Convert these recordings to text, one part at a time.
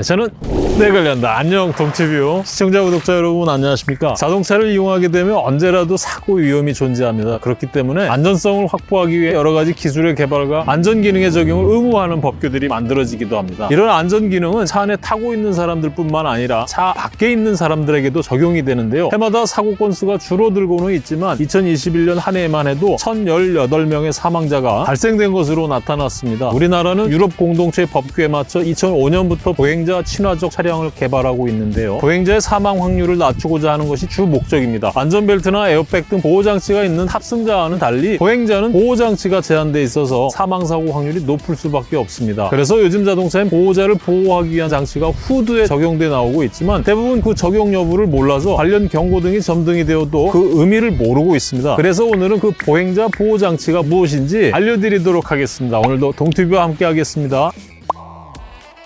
네, 저는 내 관련다. 안녕 동티뷰 시청자 구독자 여러분 안녕하십니까? 자동차를 이용하게 되면 언제라도 사고 위험이 존재합니다. 그렇기 때문에 안전성을 확보하기 위해 여러 가지 기술의 개발과 안전 기능의 적용을 의무화하는 법규들이 만들어지기도 합니다. 이런 안전 기능은 차 안에 타고 있는 사람들 뿐만 아니라 차 밖에 있는 사람들에게도 적용이 되는데요. 해마다 사고 건수가 줄어들고는 있지만 2021년 한 해에만 해도 1,018명의 사망자가 발생된 것으로 나타났습니다. 우리나라는 유럽 공동체 법규에 맞춰 2005년부터 보행자 친화적 차량을 개발하고 있는데요. 보행자의 사망 확률을 낮추고자 하는 것이 주 목적입니다. 안전벨트나 에어백 등 보호장치가 있는 탑승자와는 달리 보행자는 보호장치가 제한돼 있어서 사망사고 확률이 높을 수밖에 없습니다. 그래서 요즘 자동차엔 보호자를 보호하기 위한 장치가 후드에 적용돼 나오고 있지만 대부분 그 적용 여부를 몰라서 관련 경고등이 점등이 되어도 그 의미를 모르고 있습니다. 그래서 오늘은 그 보행자 보호장치가 무엇인지 알려드리도록 하겠습니다. 오늘도 동튜브와 함께 하겠습니다.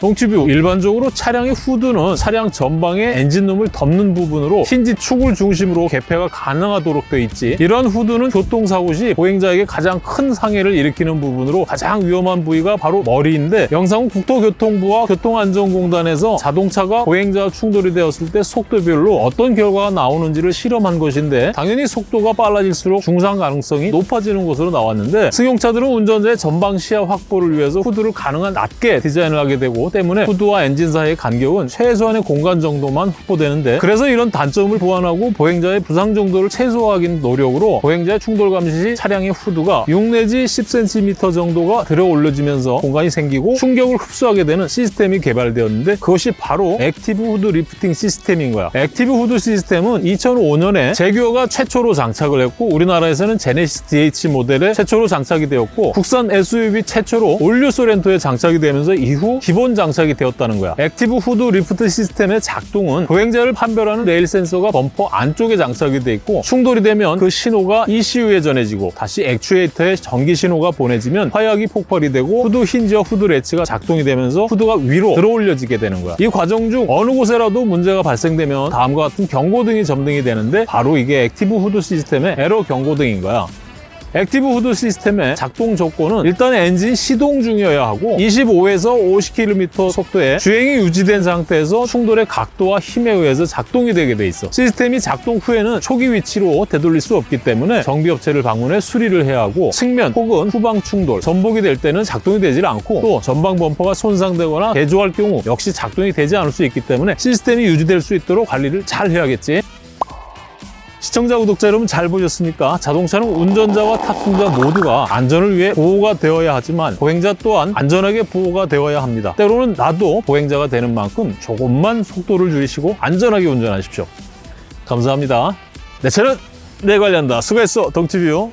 동티뷰 일반적으로 차량의 후드는 차량 전방의 엔진룸을 덮는 부분으로 힌지 축을 중심으로 개폐가 가능하도록 되어 있지. 이러한 후드는 교통사고 시 보행자에게 가장 큰 상해를 일으키는 부분으로 가장 위험한 부위가 바로 머리인데 영상은 국토교통부와 교통안전공단에서 자동차가 보행자와 충돌이 되었을 때 속도별로 어떤 결과가 나오는지를 실험한 것인데 당연히 속도가 빨라질수록 중상 가능성이 높아지는 것으로 나왔는데 승용차들은 운전자의 전방 시야 확보를 위해서 후드를 가능한 낮게 디자인을 하게 되고 때문에 후드와 엔진 사이의 간격은 최소한의 공간 정도만 확보되는데 그래서 이런 단점을 보완하고 보행자의 부상 정도를 최소화하기 노력으로 보행자의 충돌 감시 시 차량의 후드가 6 내지 10cm 정도가 들어 올려지면서 공간이 생기고 충격을 흡수하게 되는 시스템이 개발되었는데 그것이 바로 active hood lifting system인 거야. active hood system은 2005년에 제규어가 최초로 장착을 했고 우리나라에서는 제네시스 DH 모델에 최초로 장착이 되었고 국산 SUV 최초로 all new 쏘렌토에 장착이 되면서 이후 기본 장착이 되었다는 거야. active hood lift 시스템의 작동은 보행자를 판별하는 레일 센서가 범퍼 안쪽에 장착이 돼 있고 충돌이 되면 그 신호가 ECU에 전해지고 다시 actuator에 전기 신호가 보내지면 화약이 폭발이 되고 hood hinge와 hood latch가 작동이 되면서 후드가 위로 들어 올려지게 되는 거야. 이 과정 중 어느 곳에라도 문제가 발생되면 다음과 같은 경고등이 점등이 되는데 바로 이게 active hood system의 에러 경고등인 거야. active hood system의 작동 조건은 일단 엔진 시동 중이어야 하고 25에서 50km 속도에 주행이 유지된 상태에서 충돌의 각도와 힘에 의해서 작동이 되게 돼 있어. 시스템이 작동 후에는 초기 위치로 되돌릴 수 없기 때문에 정비업체를 방문해 수리를 해야 하고 측면 혹은 후방 충돌, 전복이 될 때는 작동이 되질 않고 또 전방 범퍼가 손상되거나 개조할 경우 역시 작동이 되지 않을 수 있기 때문에 시스템이 유지될 수 있도록 관리를 잘 해야겠지. 시청자, 구독자 여러분 잘 보셨습니까? 자동차는 운전자와 탑승자 모두가 안전을 위해 보호가 되어야 하지만 보행자 또한 안전하게 보호가 되어야 합니다. 때로는 나도 보행자가 되는 만큼 조금만 속도를 줄이시고 안전하게 운전하십시오. 감사합니다. 내 차는 내 관리한다. 수고했어, 동티뷰.